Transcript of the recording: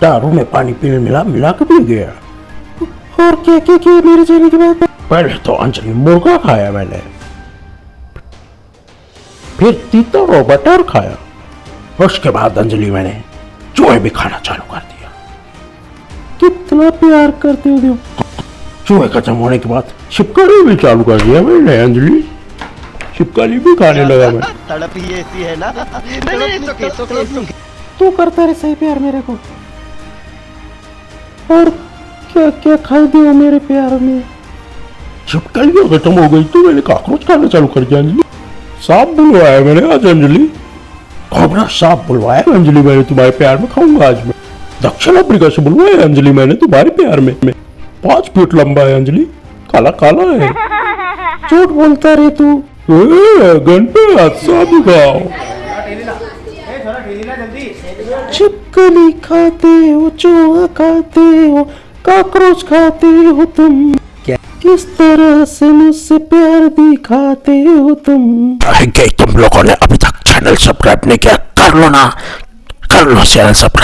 दारू में पानी पीने मिला मिला के पी गया। और क्या क्या किया मेरे जाने के बाद? पहले तो अंजलि मुर्गा खाया मैंने। फिर तीतर और बटर खाया। उसके बाद अंजलि मैंने चूहे भी खाना चालू कर दिया। कितना प्यार करते हो तुम चूहे खत्म होने के बाद छिपकली भी चालू कर दिया मैंने अंजलि। छिपकली भी खाने लगा मैं। तड़प ही ऐसी है ना। okay, it's okay. तू करता रहे सही प्यार मेरे को। और क्या क्या खाई दिया मेरे प्यार में जब छिपकलियाँ खत्म हो गई तो मैंने कॉकरोच खाना चालू कर दिया अंजलि। सांप बुलवाया मैंने आज अंजलि। कोबरा सांप बुलवाया अंजलि? मैंने तुम्हारे प्यार में खाऊँगा आज मैं। दक्षिण अफ्रीका से बुलवाया अंजलि मैंने तुम्हारे प्यार में। में पाँच फीट लंबा है अंजलि। काला काला है। झूठ बोलता रहे तू। घंटे हाथ सांप खाओ छिपकली खाते हो खाते हो कॉकरोच खाते हो तुम। क्या? किस तरह से मुझसे प्यार दिखाते हो तुम? अरे तुम लोगों ने अभी तक चैनल सब्सक्राइब नहीं किया। कर लो ना। कर लो चैनल सब्सक्राइब